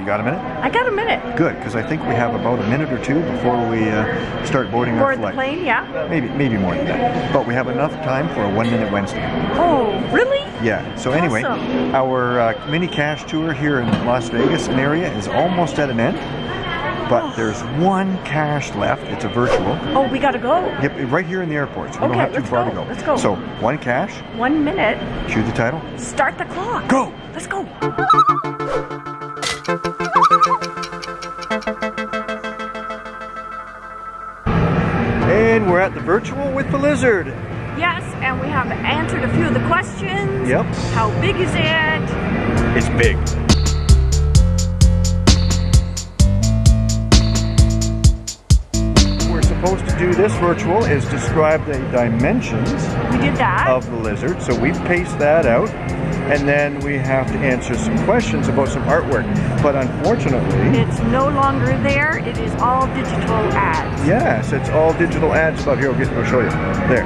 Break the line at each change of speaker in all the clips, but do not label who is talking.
You got a minute?
I got a minute.
Good, because I think we have about a minute or two before we uh, start boarding our
Board the plane, yeah.
Maybe, maybe more than that. But we have enough time for a one minute Wednesday.
Oh, really?
Yeah. So anyway, our uh, mini cache tour here in Las Vegas and area is almost at an end. But there's one cache left. It's a virtual.
Oh, we gotta go.
Yep, right here in the airport. So we
Okay,
don't have too far
go,
to go.
let's go.
So one cache.
One minute.
Cue the title.
Start the clock.
Go.
Let's go.
And we're at the virtual with the lizard.
Yes, and we have answered a few of the questions.
Yep.
How big is it?
It's big. We're supposed to do this virtual is describe the dimensions
We did that.
of the lizard. So we paced that out and then we have to answer some questions about some artwork. But unfortunately,
It's no longer there. It is all digital ads.
yes, it's all digital ads above here. I'll, show you. There.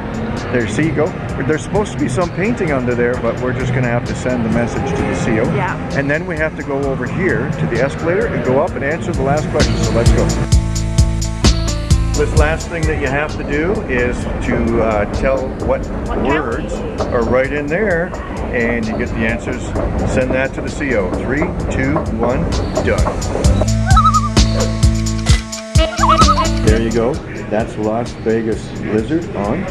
There, see, go. There's supposed to be some painting under there, but we're just going to have to send the message to the CO.
Yeah.
And then we have to go over here to the escalator and go up and answer the last question. So let's go. This last thing that you have to do is to uh, tell what,
What
words are right in there, and you get the answers. Send that to the CO. Three, two, one, done. There you go. That's Las Vegas Lizard on.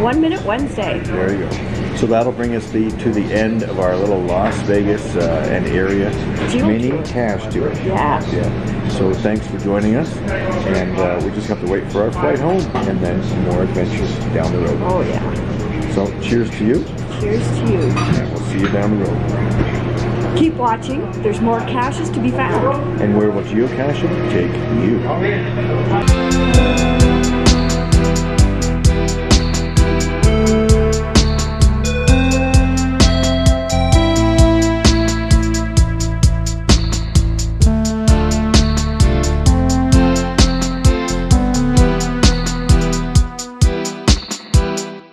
One minute Wednesday.
There you go. So that'll bring us the, to the end of our little Las Vegas uh, and area mini cache tour.
Yeah.
Yeah. So thanks for joining us, and uh, we just have to wait for our flight home, and then some more adventures down the road.
Oh yeah.
So cheers to you,
Cheers to you.
and we'll see you down the road.
Keep watching. There's more caches to be found.
And where will geocaching take you?